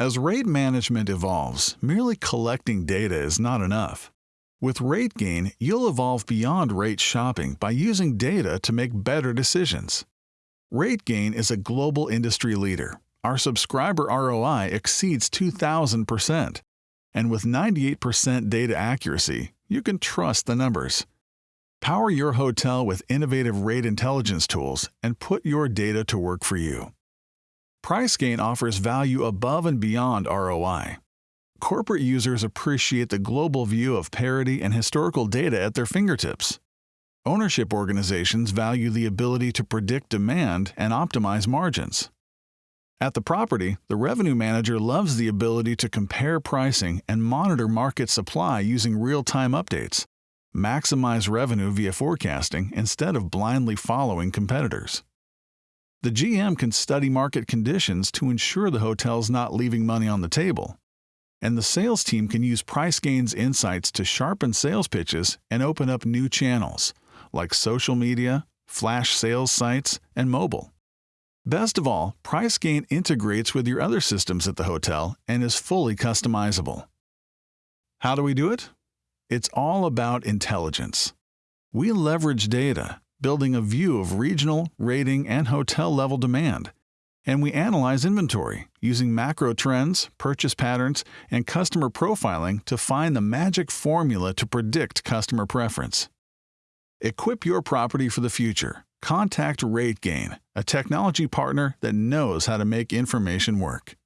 As rate management evolves, merely collecting data is not enough. With RateGain, you'll evolve beyond rate shopping by using data to make better decisions. RateGain is a global industry leader. Our subscriber ROI exceeds 2,000%. And with 98% data accuracy, you can trust the numbers. Power your hotel with innovative rate intelligence tools and put your data to work for you. PriceGain offers value above and beyond ROI. Corporate users appreciate the global view of parity and historical data at their fingertips. Ownership organizations value the ability to predict demand and optimize margins. At the property, the revenue manager loves the ability to compare pricing and monitor market supply using real time updates, maximize revenue via forecasting instead of blindly following competitors. The GM can study market conditions to ensure the hotel's not leaving money on the table. And the sales team can use PriceGain's insights to sharpen sales pitches and open up new channels, like social media, flash sales sites, and mobile. Best of all, PriceGain integrates with your other systems at the hotel and is fully customizable. How do we do it? It's all about intelligence. We leverage data, building a view of regional, rating, and hotel level demand. And we analyze inventory using macro trends, purchase patterns, and customer profiling to find the magic formula to predict customer preference. Equip your property for the future. Contact RateGain, a technology partner that knows how to make information work.